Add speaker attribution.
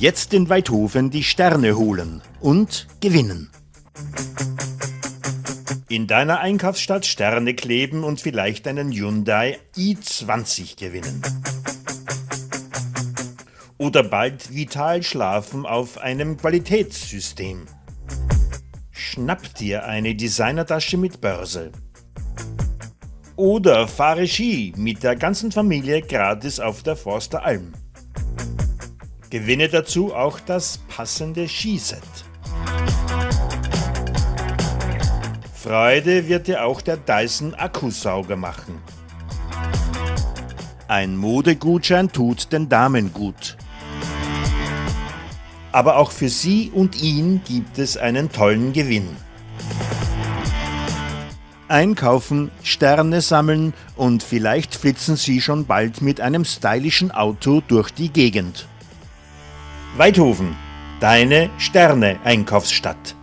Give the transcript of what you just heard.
Speaker 1: Jetzt in Weidhofen die Sterne holen und gewinnen. In deiner Einkaufsstadt Sterne kleben und vielleicht einen Hyundai i20 gewinnen. Oder bald vital schlafen auf einem Qualitätssystem. Schnapp dir eine Designertasche mit Börse. Oder fahre Ski mit der ganzen Familie gratis auf der Forster Alm. Gewinne dazu auch das passende Skiset. Freude wird dir auch der Dyson Akkusauger machen. Ein Modegutschein tut den Damen gut. Aber auch für sie und ihn gibt es einen tollen Gewinn. Einkaufen, Sterne sammeln und vielleicht flitzen sie schon bald mit einem stylischen Auto durch die Gegend. Weidhofen, deine Sterne-Einkaufsstadt.